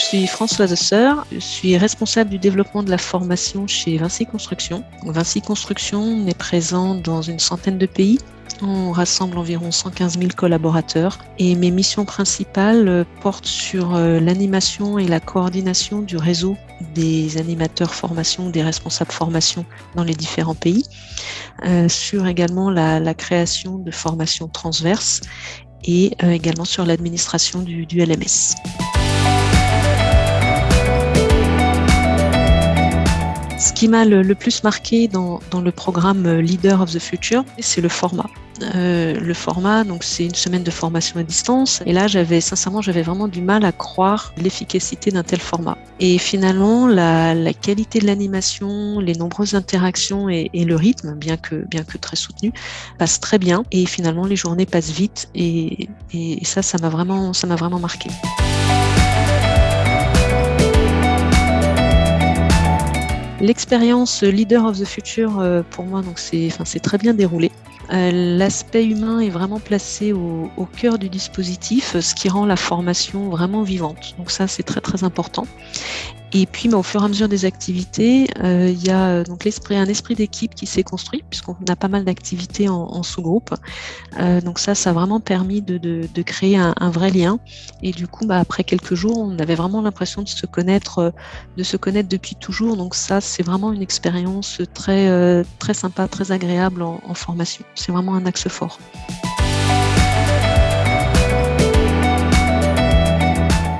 suis Françoise Sœur, je suis responsable du développement de la formation chez Vinci Construction. Vinci Construction est présent dans une centaine de pays. On rassemble environ 115 000 collaborateurs et mes missions principales portent sur euh, l'animation et la coordination du réseau des animateurs formation, des responsables formation dans les différents pays, euh, sur également la, création de formations transverses et euh, également sur l'administration du LMS. Ce qui m'a le, plus marqué dans, le programme Leader of the Future, c'est le format. Euh, le format, donc c'est une semaine de formation à distance. Et là, j'avais sincèrement, j'avais vraiment du mal à croire l'efficacité d'un tel format. Et finalement, la, qualité de l'animation, les nombreuses interactions et, le rythme, bien que bien que très soutenu, passent très bien. Et finalement, les journées passent vite. Et, et ça, ça m'a vraiment, ça m'a vraiment marqué. L'expérience Leader of the Future, euh, pour moi, c'est, très bien déroulé. Euh, l'aspect humain est vraiment placé au, cœur du dispositif, ce qui rend la formation vraiment vivante. Donc ça, c'est très très important. Et puis, bah, au fur et à mesure des activités, euh, il y a euh, donc l'esprit, un esprit d'équipe qui s'est construit, puisqu'on a pas mal d'activités en, en sous-groupe. Euh, donc ça, ça a vraiment permis de, de, de créer un, un, vrai lien. Et du coup, bah, après quelques jours, on avait vraiment l'impression de se connaître, euh, de se connaître depuis toujours. Donc ça, c'est vraiment une expérience très, euh, très sympa, très agréable en, en formation. C'est vraiment un axe fort.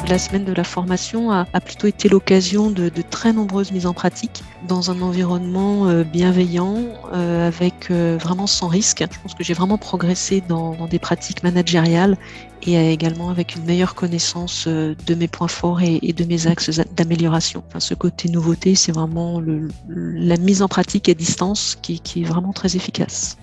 La semaine de la formation a, plutôt été l'occasion de, très nombreuses mises en pratique dans un environnement euh, bienveillant, euh, avec euh, vraiment sans risque. Je pense que j'ai vraiment progressé dans, des pratiques managériales et également avec une meilleure connaissance de mes points forts et, de mes axes d'amélioration. Enfin, ce côté nouveauté, c'est vraiment la mise en pratique à distance qui est vraiment très efficace.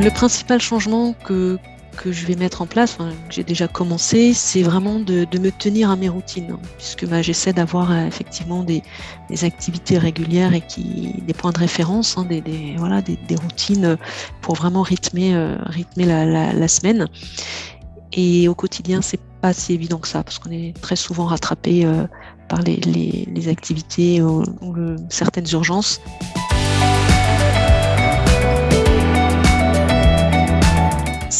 Le principal changement que, que je vais mettre en place, que j'ai déjà commencé, c'est vraiment de, me tenir à mes routines, hein, puisque bah, j'essaie d'avoir euh, effectivement des, activités régulières et qui, des points de référence, hein, des, voilà, des, routines pour vraiment rythmer, euh, rythmer la, semaine. Et au quotidien, c'est pas si évident que ça, parce qu'on est très souvent rattrapé euh, par les, les, activités ou, certaines urgences.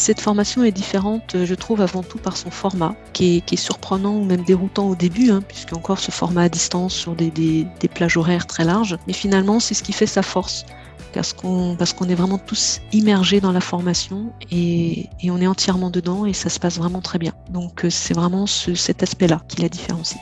Cette formation est différente, euh, je trouve, avant tout par son format, qui est, surprenant ou même déroutant au début, hein, encore ce format à distance sur des, plages horaires très larges. Mais finalement, c'est ce qui fait sa force parce qu'on parce qu'on est vraiment tous immergés dans la formation et, on est entièrement dedans et ça se passe vraiment très bien. Donc euh, c'est vraiment cet aspect-là qui la différencie.